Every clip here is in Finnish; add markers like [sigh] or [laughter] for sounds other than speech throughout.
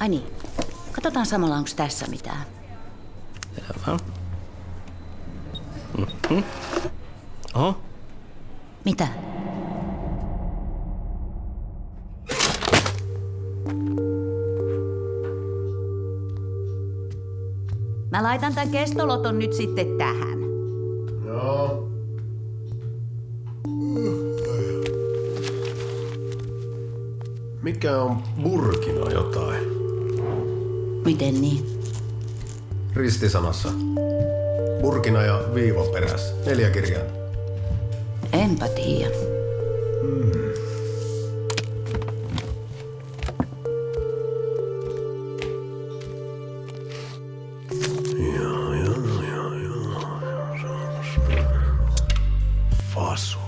Ai niin. Katsotaan samalla, onko tässä mitään. Selvä. Mm-hmm. Oho, Mitä? Mä laitan tämän kestoloton nyt sitten tähän. Joo. Mikä on Burkina jotain? Miten niin? Ristisanassa. Burkina ja viiva perässä. Neljä kirjaa. Enpä tiedä. Faso.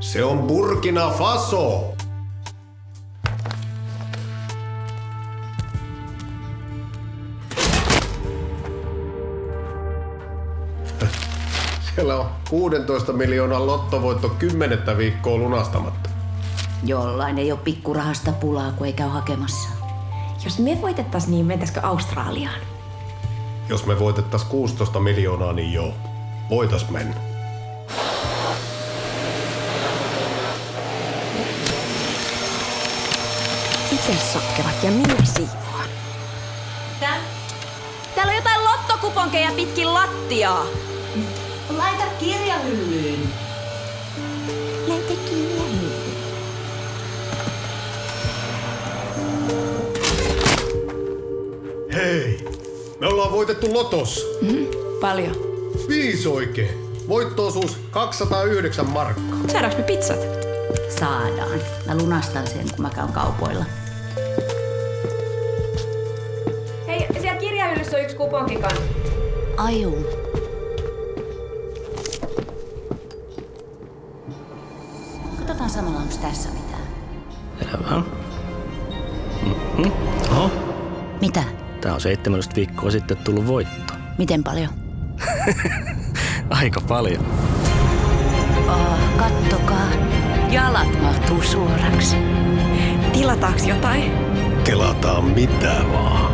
Se on Burkina Faso! Siellä on 16 miljoonan lottovoitto kymmenettä viikkoa lunastamatta. Jollain ei ole pikkurahasta pulaa, kun ei käy hakemassa. Jos me voitettais, niin mentäisikö Australiaan? Jos me voitettais 16 miljoonaa, niin joo. Voitais mennä. Itse sotkevat ja minä siivoan. Tää? Täällä on jotain lottokuponkeja pitkin lattiaa. Laita kirjahyllyyn. Kirjahyllyä. Hei! Me ollaan voitettu lotossa. Paljon. Viisi oikein. Voittoosuus 209 markkaa. Saadaanko me pizzat? Saadaan. Mä lunastan sen, kun mä käyn kaupoilla. Hei, siellä kirjahyllyssä on yksi kuponkikan. Aju. Katsotaan samalla, onko tässä mitään. selvä. Mm-hmm. Oho, Mitä? tää on 17 viikkoa sitten tullut voitto. Miten paljon? [laughs] Aika paljon. Oh, kattokaa. Jalat mahtuu suoraksi. Tilataanko jotain? Kelataan mitä vaan.